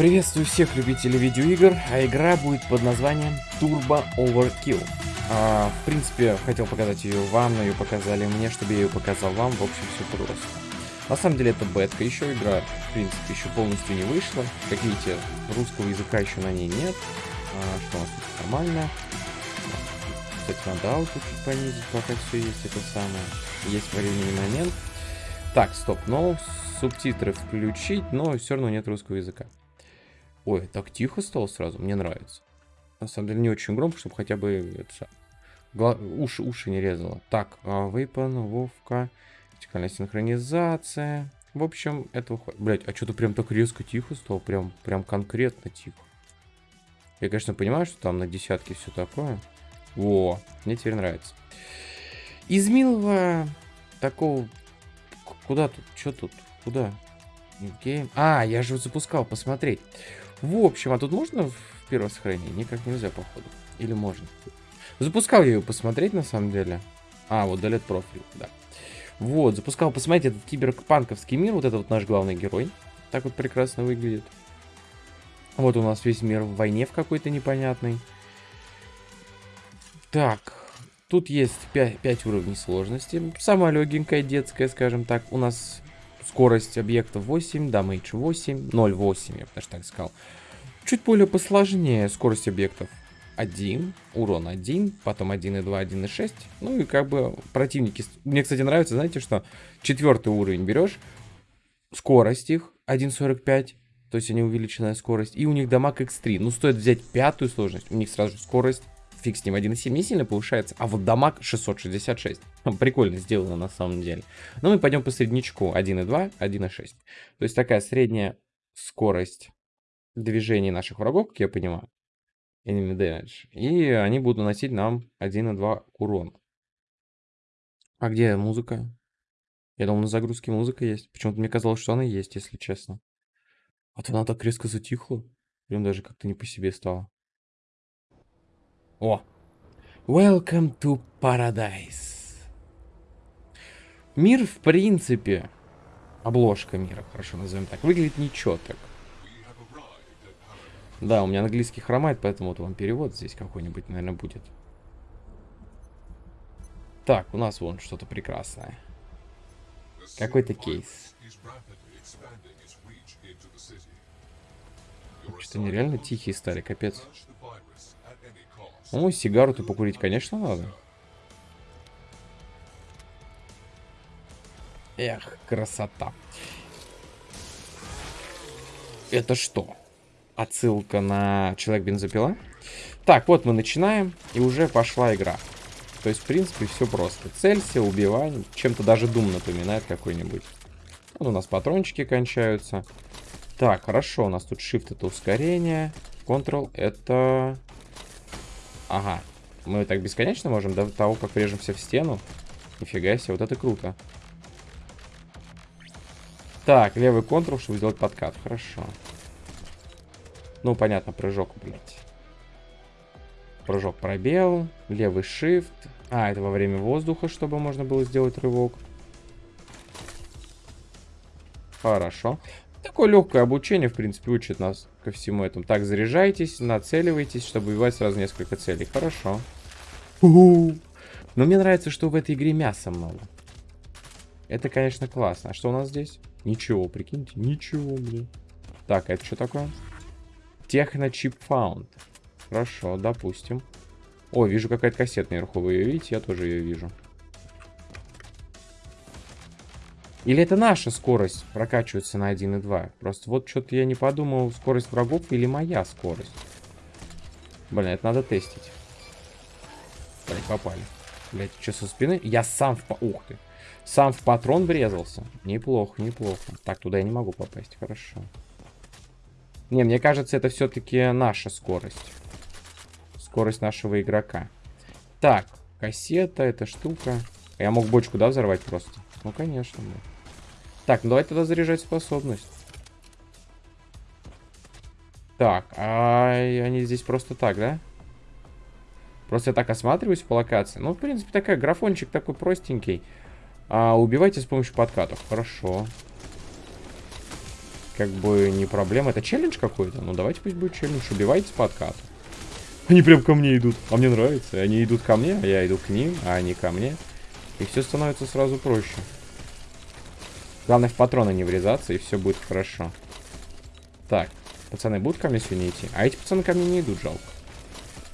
Приветствую всех любителей видеоигр, а игра будет под названием Turbo Overkill. А, в принципе, хотел показать ее вам, но ее показали мне, чтобы я ее показал вам. В общем, все просто. На самом деле это бетка, еще игра, в принципе, еще полностью не вышла. Как видите, русского языка еще на ней нет. А, что у нас тут нормально. Кстати, надо ауту чуть понизить, пока все есть это самое. Есть временный момент. Так, стоп, но субтитры включить, но все равно нет русского языка. Ой, так тихо стало сразу, мне нравится. На самом деле не очень громко, чтобы хотя бы это, гла... уши, уши не резало. Так, а, Вейпан, Вовка, вертикальная синхронизация. В общем, это выходит. Блять, а что-то прям так резко тихо стало, прям, прям конкретно тихо. Я, конечно, понимаю, что там на десятке все такое. Во, мне теперь нравится. Из милого такого... Куда тут? Что тут? Куда? Гейм. А, я же запускал, посмотреть. В общем, а тут можно в первое сохранение? Никак нельзя, походу. Или можно? Запускал я ее посмотреть, на самом деле. А, вот Далет профиль, да. Вот, запускал посмотреть этот киберпанковский мир. Вот это вот наш главный герой. Так вот прекрасно выглядит. Вот у нас весь мир в войне в какой-то непонятной. Так, тут есть 5, 5 уровней сложности. Самая легенькая детская, скажем так. У нас Скорость объекта 8, дамейдж 8, 0,8, я бы даже так сказал. Чуть более посложнее скорость объектов 1, урон 1, потом 1,2, 1,6. Ну и как бы противники... Мне, кстати, нравится, знаете, что четвертый уровень берешь, скорость их 1,45, то есть они увеличенная скорость, и у них дамаг x3. Ну, стоит взять пятую сложность, у них сразу скорость фиг с ним, 1.7 не сильно повышается, а вот дамаг 666. Прикольно сделано на самом деле. Но мы пойдем по среднячку 1.2, 1.6. То есть такая средняя скорость движений наших врагов, как я понимаю. Enemy damage. И они будут наносить нам 1.2 урон. А где музыка? Я думал, на загрузке музыка есть. Почему-то мне казалось, что она есть, если честно. А то она так резко затихла. Прям даже как-то не по себе стало. О! Welcome to Paradise. Мир, в принципе, обложка мира, хорошо назовем так, выглядит ничего так. Да, у меня английский хромает, поэтому вот вам перевод здесь какой-нибудь, наверное, будет. Так, у нас вон что-то прекрасное. Какой-то кейс. Что-то нереально тихие стали, капец. Ну, сигару-то покурить, конечно, надо. Эх, красота. Это что? Отсылка на Человек-бензопила? Так, вот мы начинаем, и уже пошла игра. То есть, в принципе, все просто. Целься, убивай. Чем-то даже Дум напоминает какой-нибудь. Вот у нас патрончики кончаются. Так, хорошо, у нас тут Shift это ускорение. Ctrl это Ага. Мы так бесконечно можем до того, как врежемся в стену. Нифига себе, вот это круто. Так, левый контур, чтобы сделать подкат. Хорошо. Ну, понятно, прыжок, блядь. Прыжок пробел, левый shift. А, это во время воздуха, чтобы можно было сделать рывок. Хорошо. Такое легкое обучение, в принципе, учит нас ко всему этому. Так, заряжайтесь, нацеливайтесь, чтобы убивать сразу несколько целей. Хорошо. Но мне нравится, что в этой игре мяса много. Это, конечно, классно. А что у нас здесь? Ничего, прикиньте. Ничего, блин. Так, а это что такое? Техно чип found. Хорошо, допустим. О, вижу какая-то кассета наверху. Вы ее видите? Я тоже ее вижу. Или это наша скорость прокачивается на 1.2? Просто вот что-то я не подумал, скорость врагов или моя скорость. Блин, это надо тестить. Блин, попали. Блять, что со спины? Я сам в... Ух ты. Сам в патрон врезался. Неплохо, неплохо. Так, туда я не могу попасть. Хорошо. Не, мне кажется, это все-таки наша скорость. Скорость нашего игрока. Так, кассета, эта штука. Я мог бочку, да, взорвать просто? Ну, конечно, да. Так, ну давай тогда заряжать способность. Так, а они здесь просто так, да? Просто я так осматриваюсь по локации. Ну, в принципе, такая графончик такой простенький. А, убивайте с помощью подкатов. Хорошо. как бы не проблема. Это челлендж какой-то? Ну, давайте пусть будет челлендж. Убивайте по откату. Они прям ко мне идут. А мне нравится. Они идут ко мне, а я иду к ним, а они ко мне. И все становится сразу проще. Главное в патроны не врезаться, и все будет хорошо. Так, пацаны будут ко мне сегодня идти? А эти пацаны ко мне не идут, жалко.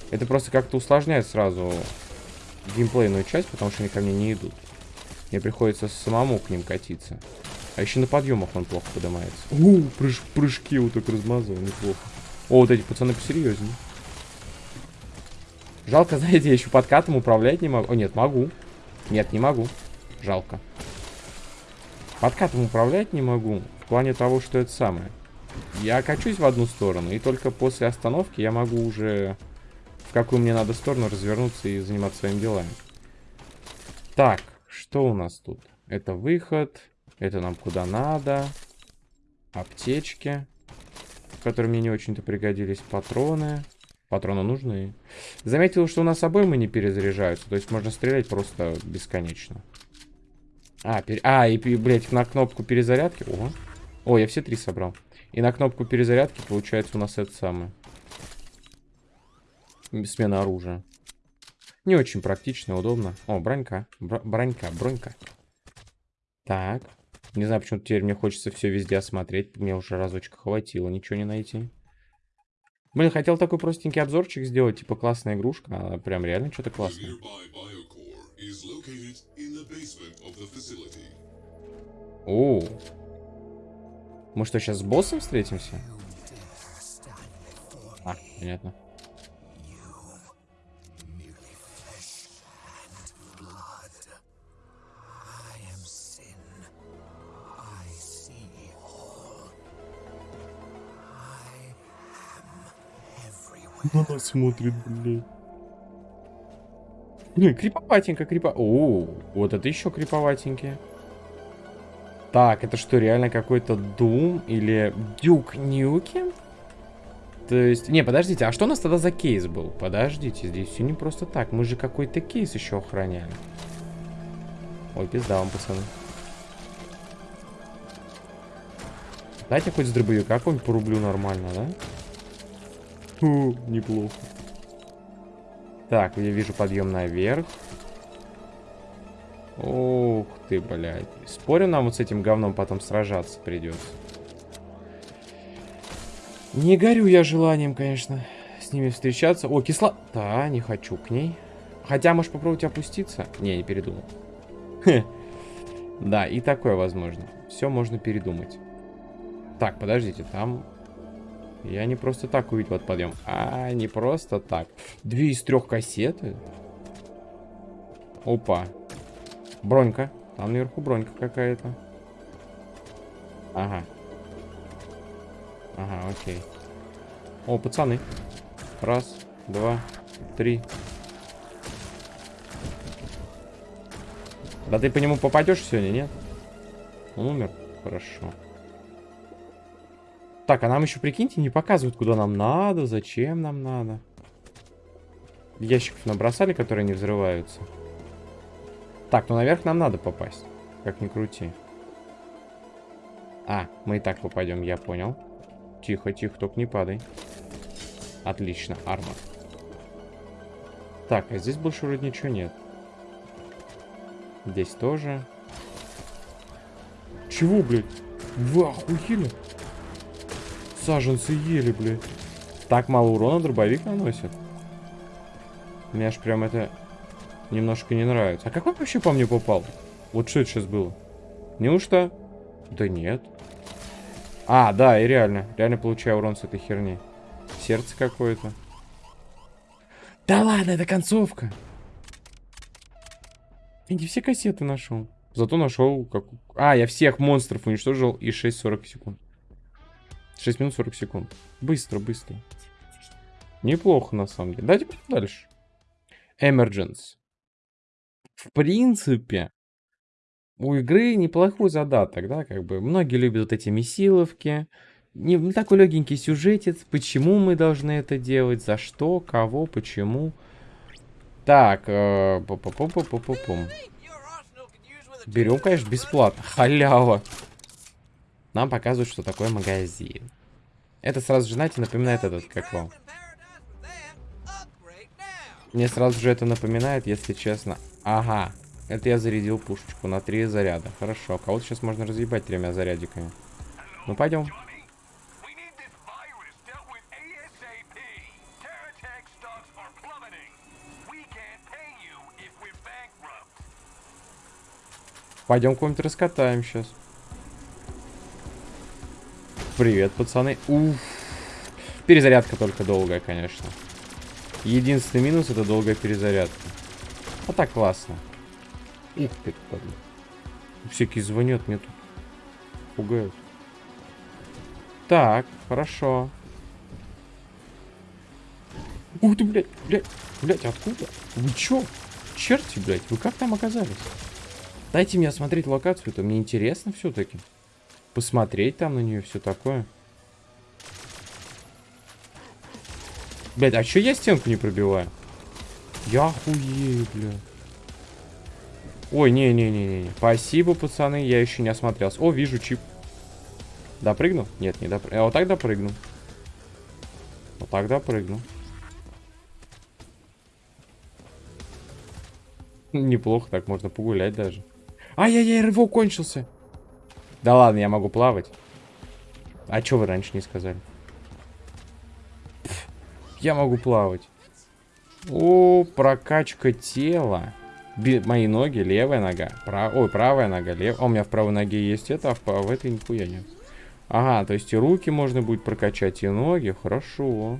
Это просто как-то усложняет сразу геймплейную часть, потому что они ко мне не идут. Мне приходится самому к ним катиться. А еще на подъемах он плохо поднимается. У, прыж прыжки вот так размазывал, неплохо. О, вот эти пацаны посерьезнее. Жалко, знаете, я еще подкатом управлять не могу. О, нет, могу. Нет, не могу. Жалко. Подкатом управлять не могу. В плане того, что это самое. Я качусь в одну сторону, и только после остановки я могу уже в какую мне надо сторону развернуться и заниматься своими делами. Так, что у нас тут? Это выход. Это нам куда надо. Аптечки. Которые мне не очень-то пригодились. Патроны. Патроны нужны. Заметил, что у нас обоймы не перезаряжаются. То есть можно стрелять просто бесконечно. А, пер... а и, блядь, на кнопку перезарядки. Ого. О, я все три собрал. И на кнопку перезарядки получается у нас это самое. Смена оружия. Не очень практично, удобно. О, бронька. Бр бронька, бронька. Так. Не знаю, почему теперь мне хочется все везде осмотреть. Мне уже разочка хватило, ничего не найти. Блин, хотел такой простенький обзорчик сделать, типа классная игрушка, а прям реально что-то классное. О, мы что, сейчас с боссом встретимся? А, понятно. На нас смотрит, блядь. Блин, криповатенько, крипо... О, вот это еще криповатенькие. Так, это что, реально какой-то Doom или Дюк Нюки? То есть... Не, подождите, а что у нас тогда за кейс был? Подождите, здесь все не просто так. Мы же какой-то кейс еще охраняли. Ой, пизда вам, пацаны. Дайте хоть с дробовика какой-нибудь порублю нормально, да? Фу, неплохо. Так, я вижу подъем наверх. Ух ты, блядь. Спорю, нам вот с этим говном потом сражаться придется. Не горю я желанием, конечно, с ними встречаться. О, кисло... Да, не хочу к ней. Хотя, может, попробовать опуститься? Не, не передумал. Да, и такое возможно. Все можно передумать. Так, подождите, там я не просто так увидел этот подъем. А, не просто так. Две из трех кассеты? Опа. Бронька. Там наверху бронька какая-то. Ага. Ага, окей. О, пацаны. Раз, два, три. Да ты по нему попадешь сегодня, нет? Он умер? Хорошо. Так, а нам еще, прикиньте, не показывают, куда нам надо, зачем нам надо. Ящиков набросали, которые не взрываются. Так, ну наверх нам надо попасть. Как ни крути. А, мы и так попадем, я понял. Тихо, тихо, только не падай. Отлично, армор. Так, а здесь больше вроде ничего нет. Здесь тоже. Чего, блядь? Вы охуели? Саженцы ели, блядь. Так мало урона дробовик наносит. Мне аж прям это немножко не нравится. А как он вообще по мне попал? Вот что это сейчас было? Неужто? Да нет. А, да, и реально. Реально получаю урон с этой херни. Сердце какое-то. Да ладно, это концовка. Я не все кассеты нашел. Зато нашел как... А, я всех монстров уничтожил и 6-40 секунд. 6 минут 40 секунд. Быстро, быстро. Неплохо, на самом деле. Давайте пойдем дальше. Emergence. В принципе, у игры неплохой задаток, да, как бы. Многие любят вот эти месиловки. Не, не такой легенький сюжетец. Почему мы должны это делать? За что? Кого? Почему? Так, э, Берем, конечно, бесплатно. Халява. Нам показывают, что такое магазин. Это сразу же, знаете, напоминает этот, как вам. Мне сразу же это напоминает, если честно. Ага, это я зарядил пушечку на три заряда. Хорошо, кого-то сейчас можно разъебать тремя зарядиками. Ну, пойдем. Пойдем кого-нибудь раскатаем сейчас. Привет, пацаны. Уф. Перезарядка только долгая, конечно. Единственный минус это долгая перезарядка. А так классно. Ух ты, падла. Всякие звонят мне тут. Пугают. Так, хорошо. Ух ты, блядь, блядь, блядь, откуда? Вы чё? Черти, блядь, вы как там оказались? Дайте мне осмотреть локацию, это мне интересно все-таки. Посмотреть там на нее, все такое. Блядь, а чё я стенку не пробиваю? Я охуею, блядь. Ой, не-не-не-не. Спасибо, пацаны, я еще не осмотрелся. О, вижу чип. Допрыгну? Нет, не допрыгну. А вот так допрыгну. Вот так допрыгну. Неплохо, так можно погулять даже. Ай-яй-яй, рывок кончился. Да ладно, я могу плавать. А что вы раньше не сказали? Я могу плавать. О, прокачка тела. Би мои ноги, левая нога. Прав... Ой, правая нога, левая. у меня в правой ноге есть это, а в, в этой нихуя нет. Ага, то есть и руки можно будет прокачать, и ноги. Хорошо.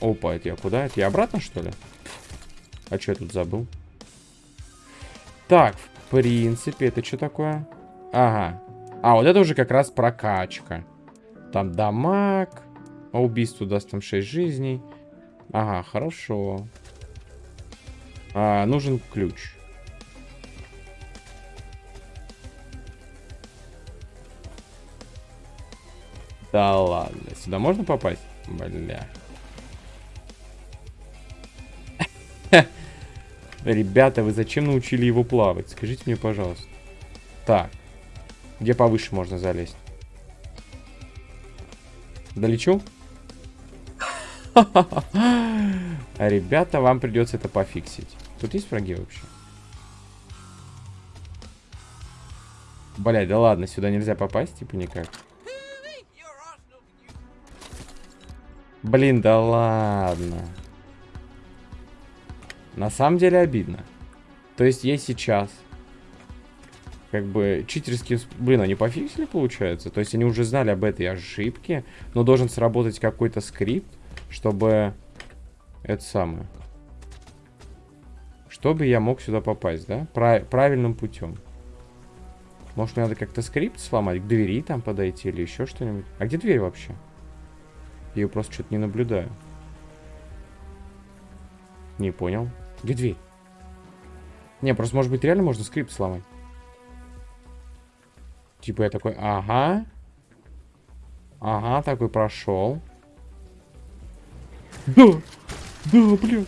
Опа, это я куда? Это я обратно, что ли? А что я тут забыл? Так, в принципе, это что такое? Ага. А, вот это уже как раз прокачка. Там дамаг. А убийство даст там 6 жизней. Ага, хорошо. А, нужен ключ. Да ладно. Сюда можно попасть? Бля. Ребята, вы зачем научили его плавать? Скажите мне, пожалуйста. Так. Где повыше можно залезть? Долечу? А ребята, вам придется это пофиксить. Тут есть враги вообще? Блять, да ладно, сюда нельзя попасть, типа никак. Блин, да ладно. На самом деле обидно. То есть я сейчас как бы читерские... Блин, они пофиксили, получается? То есть они уже знали об этой ошибке, но должен сработать какой-то скрипт, чтобы... Это самое. Чтобы я мог сюда попасть, да? Прав... Правильным путем. Может, мне надо как-то скрипт сломать, к двери там подойти или еще что-нибудь? А где дверь вообще? Я ее просто что-то не наблюдаю. Не понял. Где дверь? Не, просто, может быть, реально можно скрипт сломать. Типа я такой, ага. Ага, такой прошел. Да, да, блин.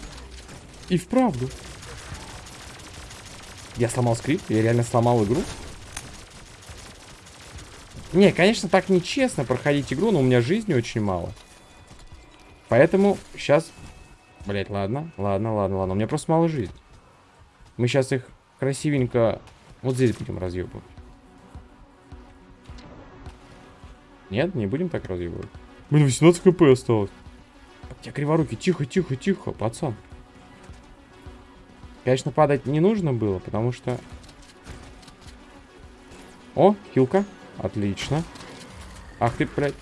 И вправду. Я сломал скрипт? Я реально сломал игру? Не, конечно, так нечестно проходить игру, но у меня жизни очень мало. Поэтому сейчас... Блять, ладно, ладно, ладно, ладно. У меня просто мало жизни. Мы сейчас их красивенько вот здесь будем разъебывать. Нет, не будем так разъебывать. Блин, 18 хп осталось. Я криворукий, тихо, тихо, тихо, пацан. Конечно, падать не нужно было, потому что... О, хилка. Отлично. Ах ты, блядь.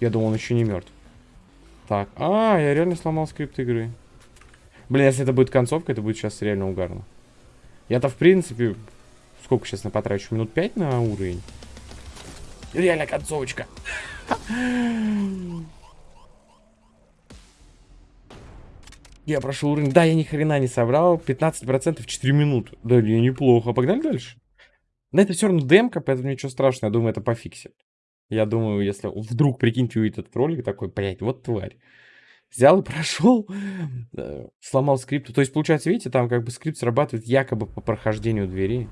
Я думал, он еще не мертв. Так, а, я реально сломал скрипт игры. Блин, если это будет концовка, это будет сейчас реально угарно. Я-то, в принципе, Сколько сейчас на потрачу? Минут 5 на уровень? Реально концовочка. Я прошел уровень. Да, я ни хрена не собрал. 15% в 4 минуты. Да, неплохо. Погнали дальше. Но это все равно демка, поэтому ничего страшного. Я думаю, это пофиксит. Я думаю, если вдруг, прикиньте, увидит этот ролик такой, блядь, вот тварь. взял и прошел, э, сломал скрипт. То есть, получается, видите, там как бы скрипт срабатывает якобы по прохождению двери.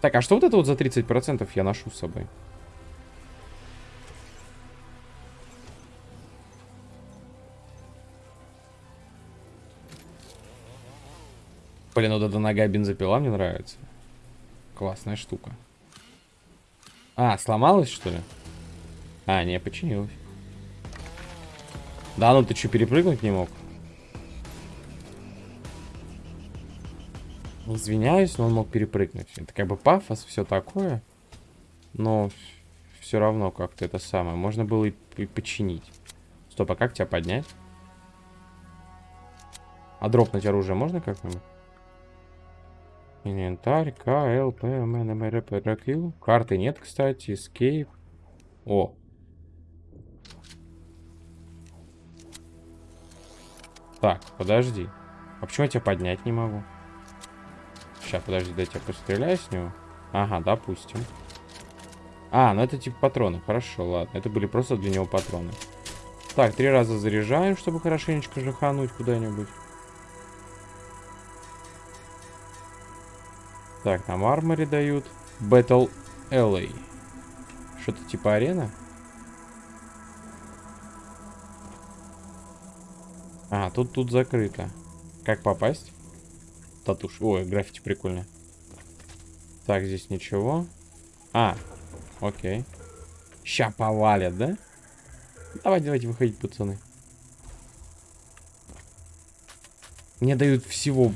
Так, а что вот это вот за 30% я ношу с собой? Блин, вот эта нога бензопила мне нравится. Классная штука. А, сломалась, что ли? А, не, починилась. Да, ну ты что, перепрыгнуть не мог? Извиняюсь, но он мог перепрыгнуть. Это как бы пафос, все такое. Но все равно как-то это самое. Можно было и, и починить. Стоп, а как тебя поднять? А дропнуть оружие можно как-нибудь? Инвентарь, К, Л, П, М, Н, М, Р, П, Р, Q. Карты нет, кстати. Escape. О, Так, подожди. А почему я тебя поднять не могу? Сейчас, подожди, дай я постреляю с него. Ага, допустим. А, ну это типа патроны. Хорошо, ладно. Это были просто для него патроны. Так, три раза заряжаем, чтобы хорошенечко жахануть куда-нибудь. Так, нам армори дают. Battle LA. Что-то типа арена? А, тут, тут закрыто. Как попасть? Татуш. Ой, граффити прикольно. Так, здесь ничего. А, окей. Ща повалят, да? Давайте, давайте выходить, пацаны. Мне дают всего...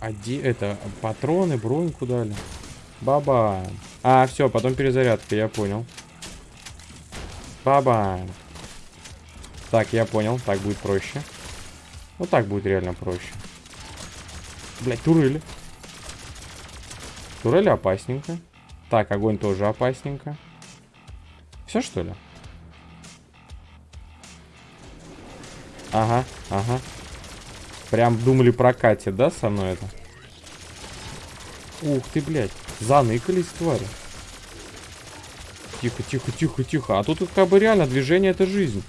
Оди... Это, патроны, броньку дали. Баба. А, все, потом перезарядка, я понял. Баба. Так, я понял. Так будет проще. Вот так будет реально проще. Блять, турели. Турели опасненько. Так, огонь тоже опасненько. Все, что ли? Ага, ага. Прям думали прокатит, да, со мной это? Ух ты, блядь. Заныкались, твари. Тихо, тихо, тихо, тихо. А тут как бы реально движение это жизнь.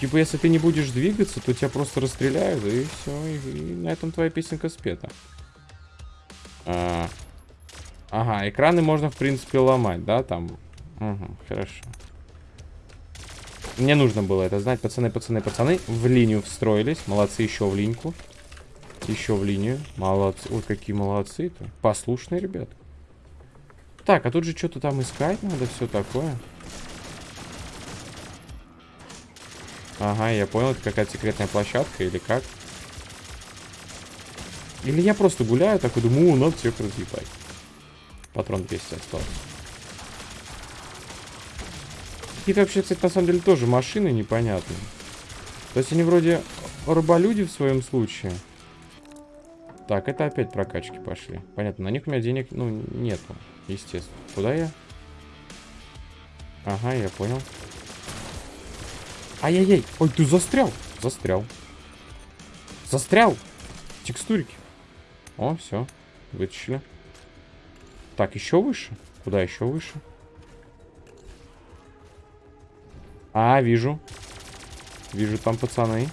Типа, если ты не будешь двигаться, то тебя просто расстреляют, и все, и, и на этом твоя песенка спета. А, ага, экраны можно, в принципе, ломать, да, там? Угу, хорошо. Мне нужно было это знать. Пацаны, пацаны, пацаны, в линию встроились. Молодцы, еще в линьку. Еще в линию. Молодцы. Ой, какие молодцы-то. Послушные ребята. Так, а тут же что-то там искать надо, все такое. Ага, я понял, это какая-то секретная площадка или как? Или я просто гуляю, такой думаю, надо всех разъебать. Патрон 200 остался. Какие-то вообще, кстати, на самом деле тоже машины непонятные. То есть они вроде рыболюди в своем случае. Так, это опять прокачки пошли. Понятно, на них у меня денег, ну, нету, естественно. Куда я? Ага, я понял. Ай-яй-яй. Ой, ты застрял. Застрял. Застрял. Текстурики. О, все. Вытащили. Так, еще выше? Куда еще выше? А, вижу. Вижу там пацаны.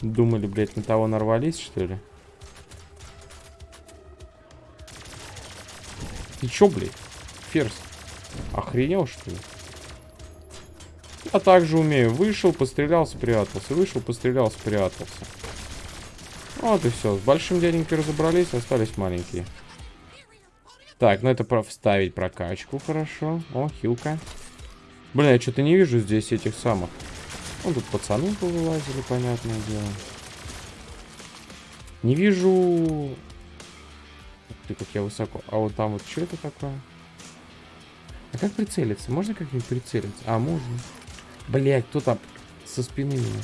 Думали, блядь, на того нарвались, что ли? Ты чё, блядь? Ферзь. Охренел, что ли? Я также умею. Вышел, пострелял, спрятался. Вышел, пострелял, спрятался. Вот и все. С большим дяденькой разобрались, остались маленькие. Так, ну это про вставить прокачку, хорошо. О, хилка. Блин, я что-то не вижу здесь этих самых. Ну, тут пацаны повылазили, понятное дело. Не вижу ты, как я высоко. А вот там вот что это такое? А как прицелиться? Можно как-нибудь прицелиться? А, можно. Блять, кто там со спины меня?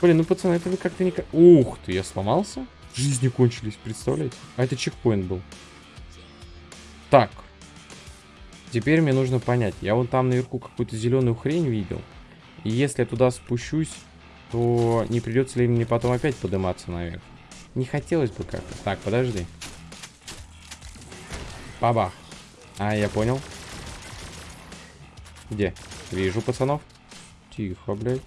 Блин, ну, пацаны, это вы как-то не... Ух ты, я сломался? Жизни кончились, представляете? А это чекпоинт был. Так. Теперь мне нужно понять. Я вон там наверху какую-то зеленую хрень видел. И если я туда спущусь, то не придется ли мне потом опять подниматься наверх? Не хотелось бы как-то. Так, подожди. Бабах. А, я понял. Где? Вижу пацанов. Тихо, блядь.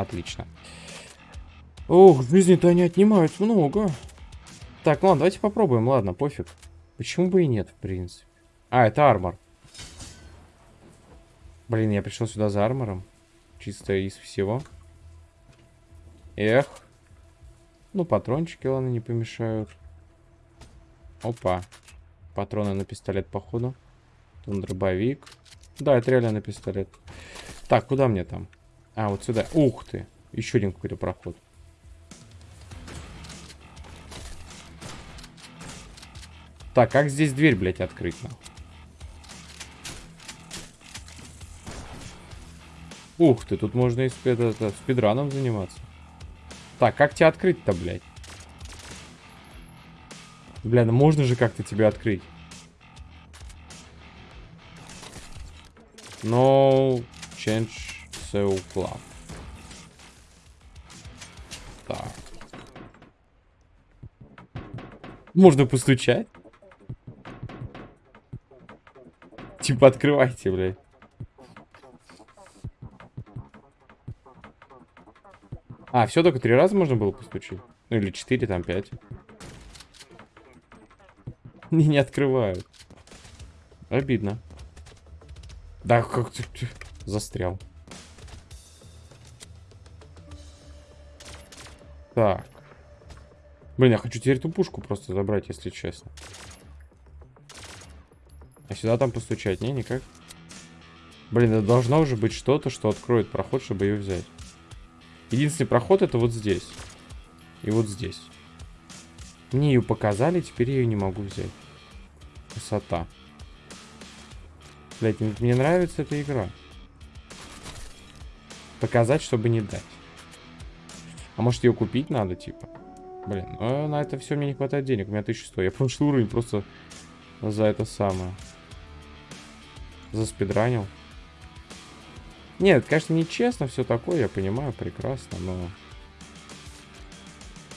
Отлично. Ох, жизни-то они отнимают много. Так, ну ладно, давайте попробуем. Ладно, пофиг. Почему бы и нет, в принципе. А, это армор. Блин, я пришел сюда за армором. Чисто из всего. Эх. Ну, патрончики, ладно, не помешают. Опа. Патроны на пистолет, походу. Там дробовик. Да, это реально на пистолет. Так, куда мне там? А, вот сюда. Ух ты. Еще один какой-то проход. Так, как здесь дверь, блядь, открыть, нахуй? Ух ты, тут можно и спид, это, спидраном заниматься. Так, как тебя открыть-то, блядь? Бля, ну можно же как-то тебя открыть. No change so club. Так. Можно постучать? Типа открывайте, блядь. А, все только три раза можно было постучить? Ну или четыре, там пять. Не, не открывают. Обидно. Да, как ты застрял. Так. Блин, я хочу теперь эту пушку просто забрать, если честно. А сюда там постучать? Не, никак. Блин, это должно уже быть что-то, что откроет проход, чтобы ее взять. Единственный проход это вот здесь. И вот здесь. Мне ее показали, теперь я ее не могу взять. Красота. Блять, мне нравится эта игра. Показать, чтобы не дать. А может ее купить надо, типа? Блин, ну на это все мне не хватает денег. У меня 1100. Я прошлый уровень просто за это самое. Заспидранил. Нет, конечно, нечестно все такое, я понимаю прекрасно, но...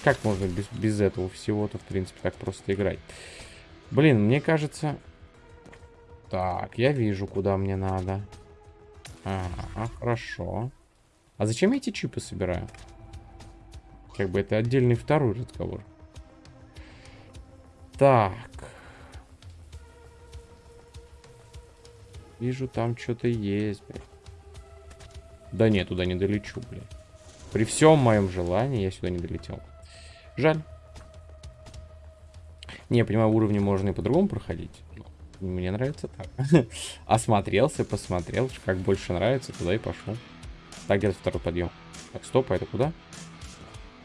Как можно без, без этого всего-то, в принципе, так просто играть? Блин, мне кажется... Так, я вижу, куда мне надо. Ага, хорошо. А зачем я эти чипы собираю? Как бы это отдельный второй разговор. Так. Вижу, там что-то есть, блядь. Да нет, туда не долечу, блядь. При всем моем желании я сюда не долетел. Жаль. Не, я понимаю, уровни можно и по-другому проходить. Мне нравится так. Осмотрелся, посмотрел, как больше нравится, туда и пошел. Так, где второй подъем? Так, стоп, а это куда?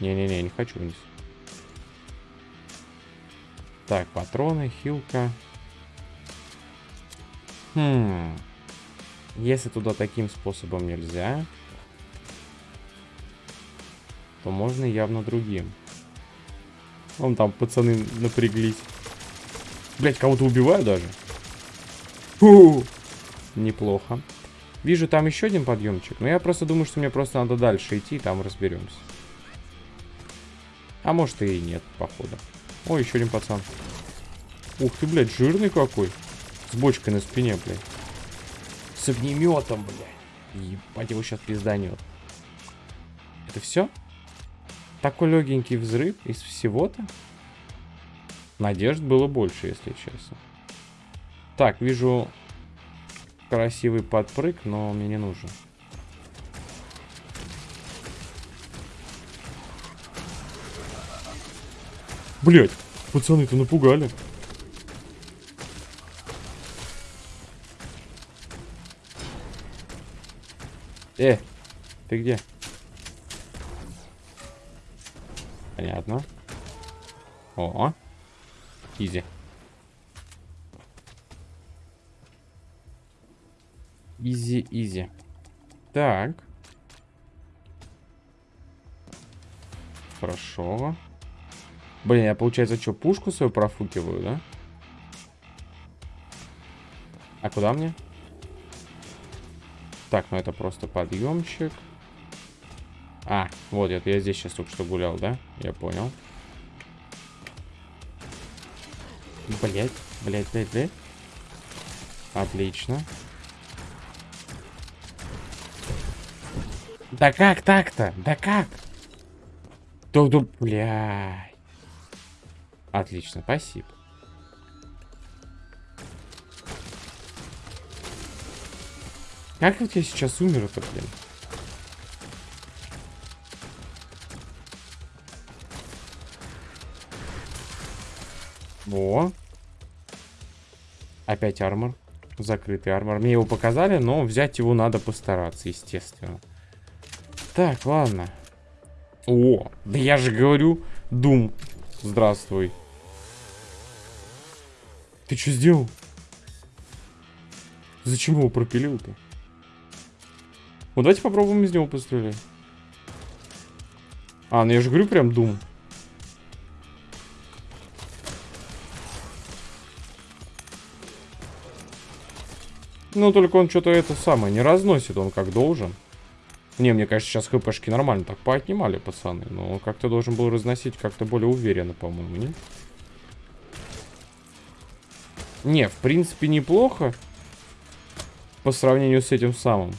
Не-не-не, не хочу вниз. Так, патроны, хилка. Хм. Если туда таким способом нельзя, то можно явно другим. Вон там пацаны напряглись. Блять, кого-то убиваю даже. Фу! Неплохо. Вижу там еще один подъемчик. Но я просто думаю, что мне просто надо дальше идти, и там разберемся. А может и нет, походу. О, еще один пацан. Ух ты, блядь, жирный какой. С бочкой на спине, блядь. С огнеметом, блядь. Ебать, его сейчас пизданет. Это все? Такой легенький взрыв из всего-то? Надежд было больше, если честно. Так, вижу красивый подпрыг, но мне не нужен. Блять, пацаны-то напугали. Э, ты где? Понятно. О, easy. Easy, easy. Так. Хорошо. Блин, я, получается, что, пушку свою профукиваю, да? А куда мне? Так, ну это просто подъемчик. А, вот это я здесь сейчас только что гулял, да? Я понял. Блять, блять, блять, блять. Отлично. Да как так-то? Да как? Туду, блядь. Отлично, спасибо. Как вот я сейчас умер это, блин? Во. Опять армор. Закрытый армор. Мне его показали, но взять его надо постараться, естественно. Так, ладно. О, да я же говорю, Дум. Здравствуй. Ты что сделал? Зачем его пропилил-то? Вот давайте попробуем из него пострелять. А, ну я же говорю прям Дум. Ну, только он что-то это самое не разносит, он как должен. Не, мне кажется, сейчас хпшки нормально так поотнимали, пацаны. Но как-то должен был разносить как-то более уверенно, по-моему, не? Не, в принципе, неплохо. По сравнению с этим самым.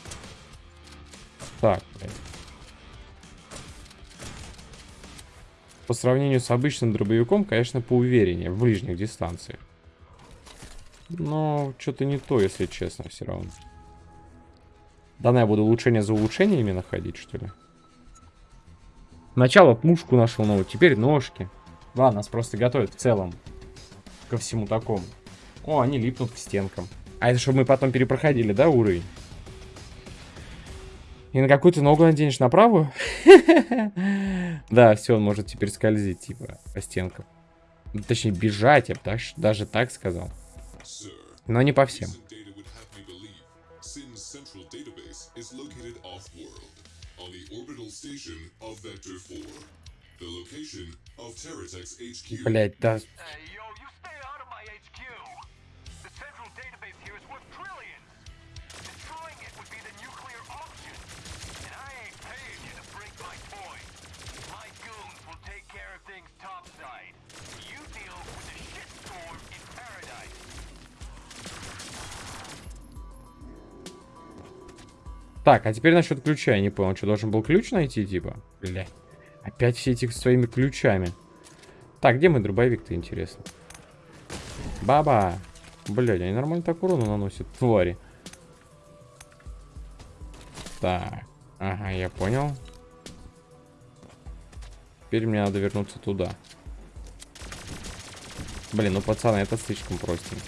Так. По сравнению с обычным дробовиком, конечно, поувереннее в ближних дистанциях. Но что-то не то, если честно, все равно. Да, я буду улучшение за улучшениями находить, что ли? Сначала пушку нашел новую, теперь ножки. Ладно, нас просто готовят в целом ко всему такому. О, они липнут к стенкам. А это чтобы мы потом перепроходили, да, уровень? И на какую-то ногу наденешь на правую? Да, все, он может теперь скользить, типа, по стенкам. Точнее, бежать, я бы даже так сказал. Но не по всем. Блять, да. Так, а теперь насчет ключа. Я не понял, что должен был ключ найти, типа? Бля. Опять все эти своими ключами. Так, где мой дробовик-то, интересно? Баба! Блядь, они нормально так урону наносят, твари. Так. Ага, я понял. Теперь мне надо вернуться туда. Блин, ну пацаны, это слишком простенько.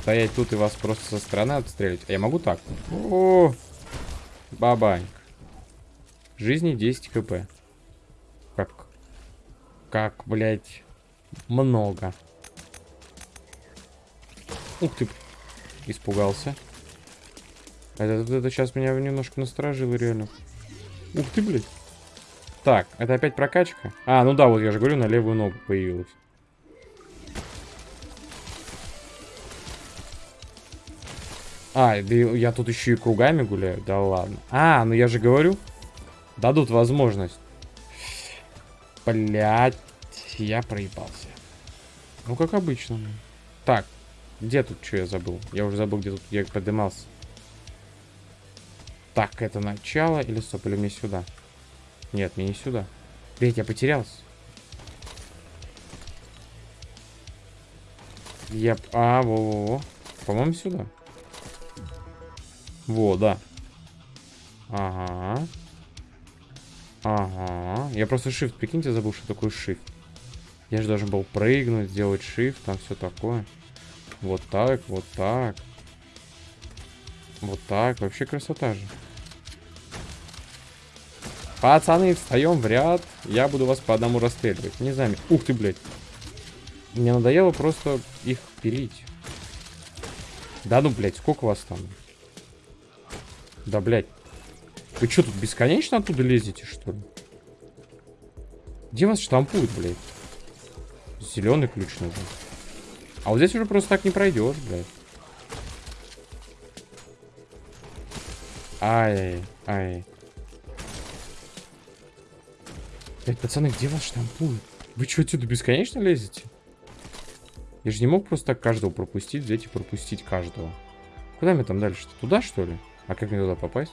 Стоять тут и вас просто со стороны отстрелить. А я могу так? О, -о, -о. Бабаньк. Жизни 10 кп. Как? Как, блядь, много. Ух ты, испугался. Это, это сейчас меня немножко насторожило, реально. Ух ты, блядь. Так, это опять прокачка? А, ну да, вот я же говорю, на левую ногу появилась. А, да я тут еще и кругами гуляю? Да ладно. А, ну я же говорю. Дадут возможность. Блять, я проебался. Ну, как обычно. Так, где тут что я забыл? Я уже забыл, где тут я поднимался. Так, это начало или стоп, или мне сюда? Нет, мне не сюда. Блять, я потерялся. Я... А, во-во-во. По-моему, сюда. Во, да. Ага. Ага. Я просто shift, прикиньте, забыл, что такое shift. Я же должен был прыгнуть, сделать shift, там все такое. Вот так, вот так. Вот так. Вообще красота же. Пацаны, встаем в ряд. Я буду вас по одному расстреливать. Не знаю. Ух ты, блядь. Мне надоело просто их пилить. Да ну, блядь, сколько вас там? Да, блядь. Вы что, тут бесконечно оттуда лезете, что ли? Где вас штампуют, блядь? Зеленый ключ нужен. А вот здесь уже просто так не пройдешь, блядь. Ай, ай. Блять, пацаны, где вас штампуют? Вы что, отсюда бесконечно лезете? Я же не мог просто так каждого пропустить, взять и пропустить каждого. Куда мне там дальше-то? Туда, что ли? А как мне туда попасть?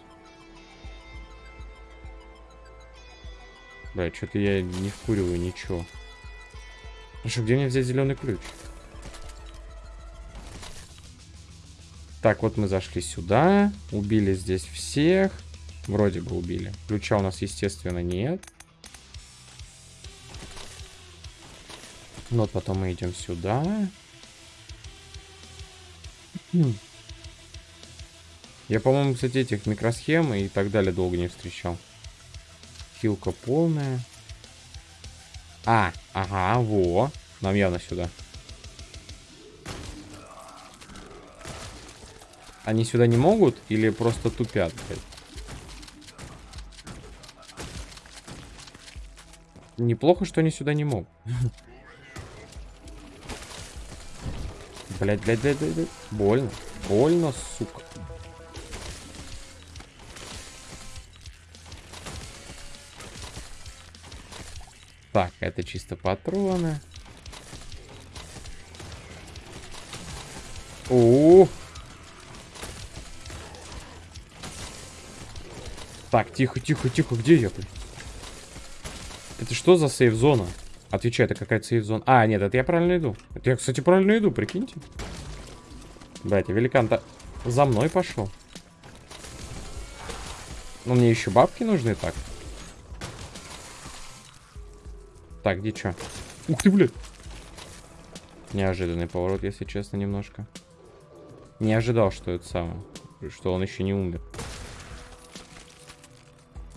Бля, что-то я не вкуриваю ничего. Хорошо, где мне взять зеленый ключ? Так, вот мы зашли сюда. Убили здесь всех. Вроде бы убили. Ключа у нас, естественно, нет. Ну, вот потом мы идем сюда. Хм. Я, по-моему, кстати, этих микросхем и так далее долго не встречал. Хилка полная. А, ага, во. Нам явно сюда. Они сюда не могут или просто тупят, блядь? Неплохо, что они сюда не могут. Блять, блять, блять, блять. Больно. Больно, сука. Так, это чисто патроны. О. Так, тихо, тихо, тихо, где я, блин? Это что за сейф-зона? Отвечай, это какая-то сейф-зона. А, нет, это я правильно иду. Это я, кстати, правильно иду, прикиньте. Блять, великан-то за мной пошел. Ну, мне еще бабки нужны так. Так, где что? Ух ты, блядь. Неожиданный поворот, если честно, немножко. Не ожидал, что это самое. Что он еще не умер.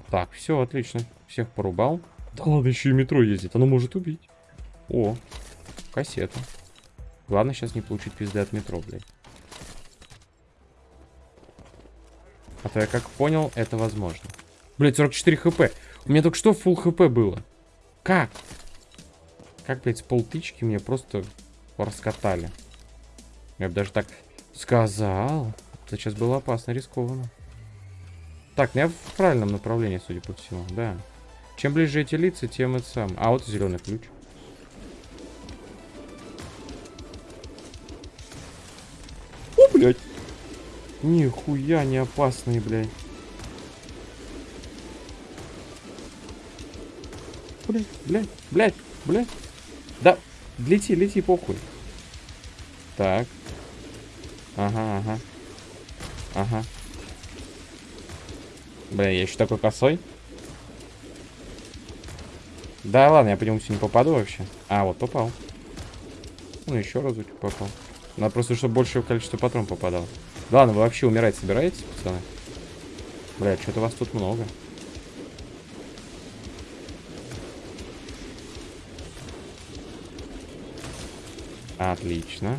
Так, все, отлично. Всех порубал. Да ладно, еще и метро ездит. Оно может убить. О, кассета. Главное сейчас не получить пизды от метро, блядь. А то я как понял, это возможно. Блядь, 44 хп. У меня только что фул хп было. Как? Как, блядь, с полтычки мне просто раскатали. Я бы даже так сказал. Это сейчас было опасно, рискованно. Так, ну я в правильном направлении, судя по всему, да. Чем ближе эти лица, тем это сам. А, вот зеленый ключ. О, блядь. Нихуя не опасный, блядь. Блядь, блядь, блядь, блядь. Да, лети, лети, похуй. Так. Ага, ага. Ага. Бля, я еще такой косой. Да ладно, я по нему не попаду вообще. А, вот попал. Ну, еще разочек попал. Надо просто, чтобы большее количество патрон попадало. ладно, вы вообще умирать собираетесь, пацаны? Бля, что-то вас тут много. Отлично.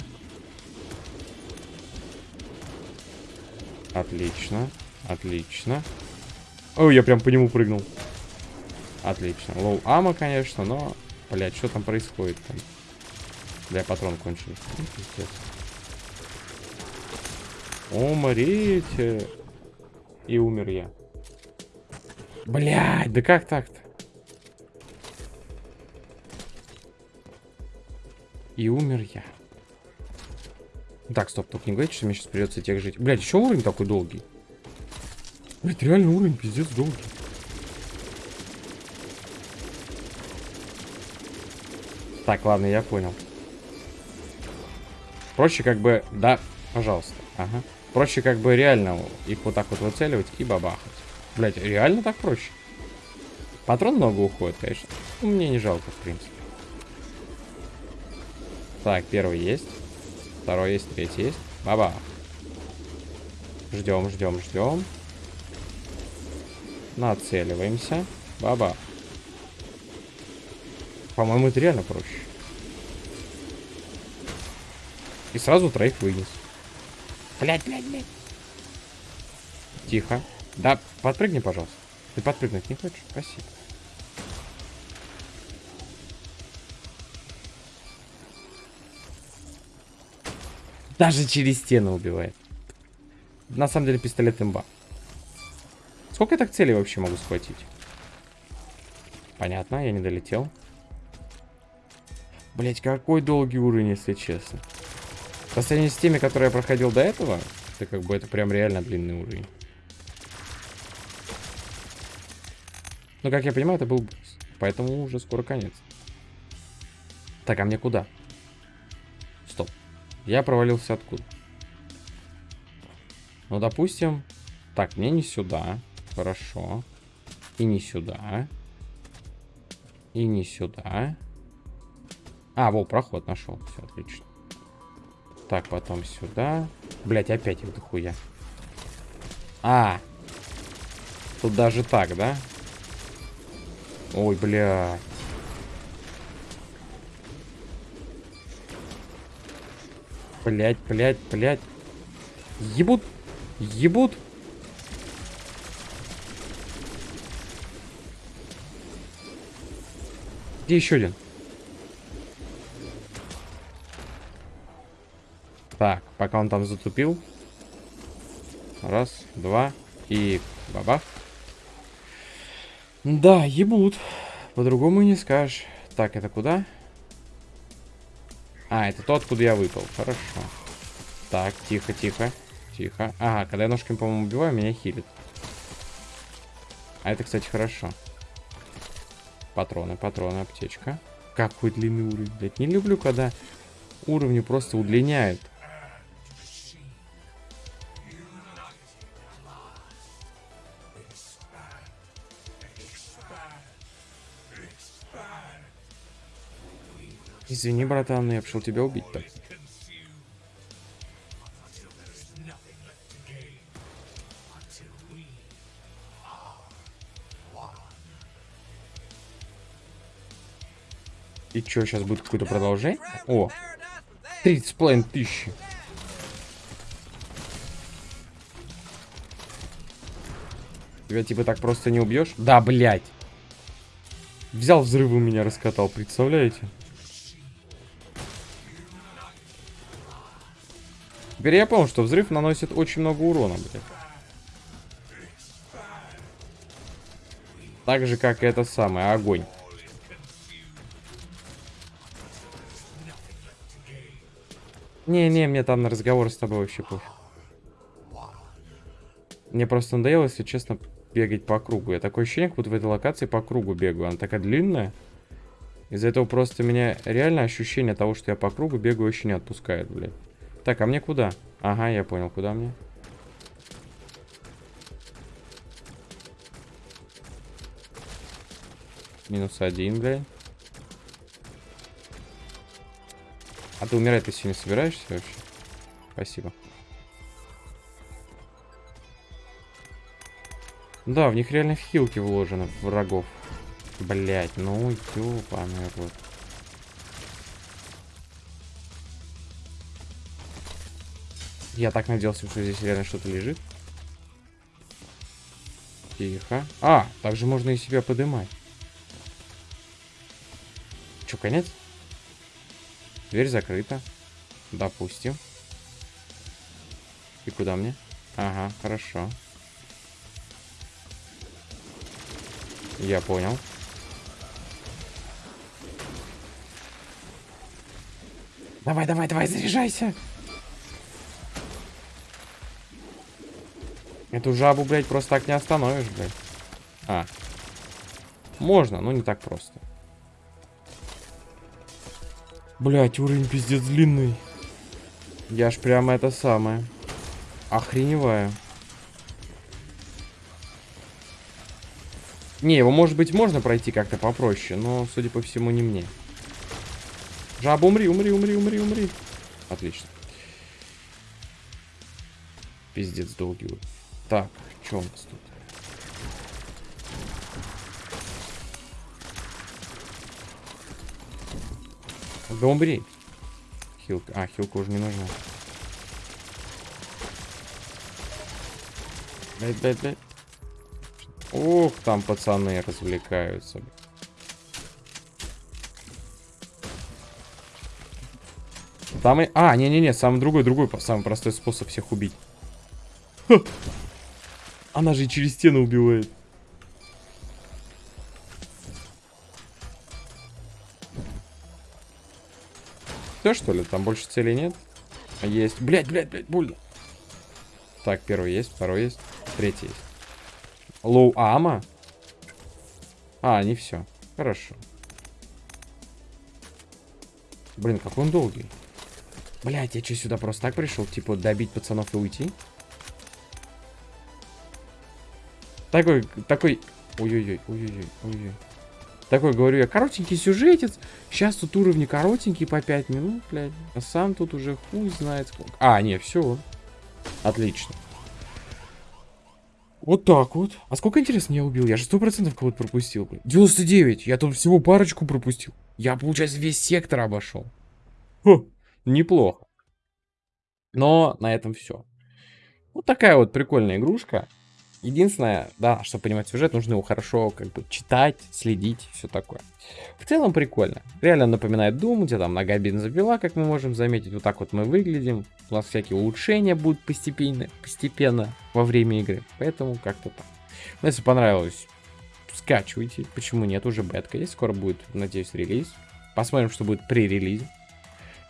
Отлично. Отлично. Ой, я прям по нему прыгнул. Отлично. Лоу ама, конечно, но... Блядь, что там происходит там? Бля, патрон кончился. Ну, Умрите. И умер я. Блядь, да как так-то? И умер я. Так, стоп, только не говорите, что мне сейчас придется тех жить. Блядь, еще уровень такой долгий. Блядь, реально уровень пиздец долгий. Так, ладно, я понял. Проще как бы... Да, пожалуйста. Ага. Проще как бы реально их вот так вот выцеливать и бабахать. Блять, реально так проще? Патрон много уходит, конечно. Ну, мне не жалко, в принципе. Так, первый есть. Второй есть, третий есть. Баба. Ждем, ждем, ждем. Нацеливаемся. Баба. По-моему, это реально проще. И сразу троих вынес. Блять, блять, блять. Тихо. Да, подпрыгни, пожалуйста. Ты подпрыгнуть не хочешь? Спасибо. Даже через стену убивает. На самом деле пистолет имба. Сколько я так целей вообще могу схватить? Понятно, я не долетел. Блять, какой долгий уровень, если честно. По сравнению с теми, которые я проходил до этого, это как бы это прям реально длинный уровень. Но, как я понимаю, это был босс. Поэтому уже скоро конец. Так, а мне куда? Я провалился откуда? Ну, допустим... Так, мне не сюда. Хорошо. И не сюда. И не сюда. А, во, проход нашел. Все, отлично. Так, потом сюда. Блять, опять их дохуя. А! Тут даже так, да? Ой, бля. Блять, блять, блять. Ебут. Ебут. Где еще один? Так, пока он там затупил. Раз, два и бабах. Да, ебут. По-другому не скажешь. Так, это куда? А, это то, откуда я выпал. Хорошо. Так, тихо, тихо. Тихо. Ага, когда я ножками, по-моему, убиваю, меня хилит. А это, кстати, хорошо. Патроны, патроны, аптечка. Какой длинный уровень, блядь. Не люблю, когда уровни просто удлиняют. Извини, братан, но я пришел тебя убить так. И что, сейчас будет какое-то продолжение? О, 30 половиной тысячи. Тебя типа так просто не убьешь? Да, блядь. Взял взрывы меня раскатал, представляете? Теперь я понял, что взрыв наносит очень много урона, блядь. Так же, как и это самое, огонь. Не-не, мне там на разговор с тобой вообще пофиг. Мне просто надоело, если честно, бегать по кругу. Я такое ощущение, как будто в этой локации по кругу бегаю. Она такая длинная. Из-за этого просто меня реально ощущение того, что я по кругу бегаю, очень не отпускает, блядь. Так, а мне куда? Ага, я понял, куда мне. Минус один, блядь. А ты умирать ты сегодня собираешься вообще? Спасибо. Да, в них реально хилки вложены, врагов. Блять, ну ёбаный рот. Я так надеялся, что здесь реально что-то лежит. Тихо. А, также можно и себя подымать. Че, конец? Дверь закрыта. Допустим. И куда мне? Ага, хорошо. Я понял. Давай, давай, давай, заряжайся. Эту жабу, блядь, просто так не остановишь, блядь. А. Можно, но не так просто. Блядь, уровень пиздец длинный. Я ж прямо это самое. Охреневаю. Не, его, может быть, можно пройти как-то попроще, но, судя по всему, не мне. Жаба, умри, умри, умри, умри, умри. Отлично. Пиздец долгий. Так, что у нас тут? Да умри. Хилка. А, хилка уже не нужна. Блять, блять, блять. Ох, там пацаны развлекаются. Там и... А, не-не-не, самый другой, другой, самый простой способ всех убить. Ха. Она же через стену убивает. Все, что ли? Там больше целей нет? А есть. Блять, блять, блять, больно. Так, первый есть, второй есть, третий есть. Лоу Ама? А, не все. Хорошо. Блин, как он долгий. Блять, я что, сюда просто так пришел? Типа, добить пацанов и уйти? Такой, такой... Ой-ой-ой, ой-ой-ой, ой-ой. Такой, говорю я, коротенький сюжетец. Сейчас тут уровни коротенькие по 5 минут, блядь. А сам тут уже хуй знает сколько. А, не, все. Отлично. Вот так вот. А сколько, интересно, я убил? Я же 100% кого-то пропустил. Блядь. 99. Я тут всего парочку пропустил. Я, получается, весь сектор обошел. Хо, неплохо. Но на этом все. Вот такая вот прикольная игрушка. Единственное, да, чтобы понимать сюжет, нужно его хорошо как бы читать, следить, все такое. В целом прикольно. Реально напоминает Doom, где там нога бензопила, как мы можем заметить. Вот так вот мы выглядим. У нас всякие улучшения будут постепенно, постепенно во время игры. Поэтому как-то так. Но если понравилось, скачивайте. Почему нет? Уже бетка есть. Скоро будет, надеюсь, релиз. Посмотрим, что будет при релизе.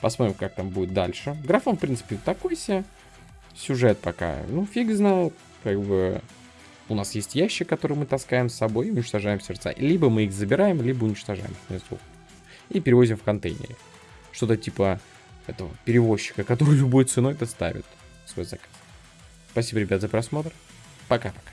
Посмотрим, как там будет дальше. Графон, в принципе, такой себе. Сюжет пока, ну, фиг знает. Как бы у нас есть ящик, который мы таскаем с собой и уничтожаем сердца. Либо мы их забираем, либо уничтожаем. И перевозим в контейнере. Что-то типа этого перевозчика, который любой ценой доставит свой заказ. Спасибо, ребят, за просмотр. Пока-пока.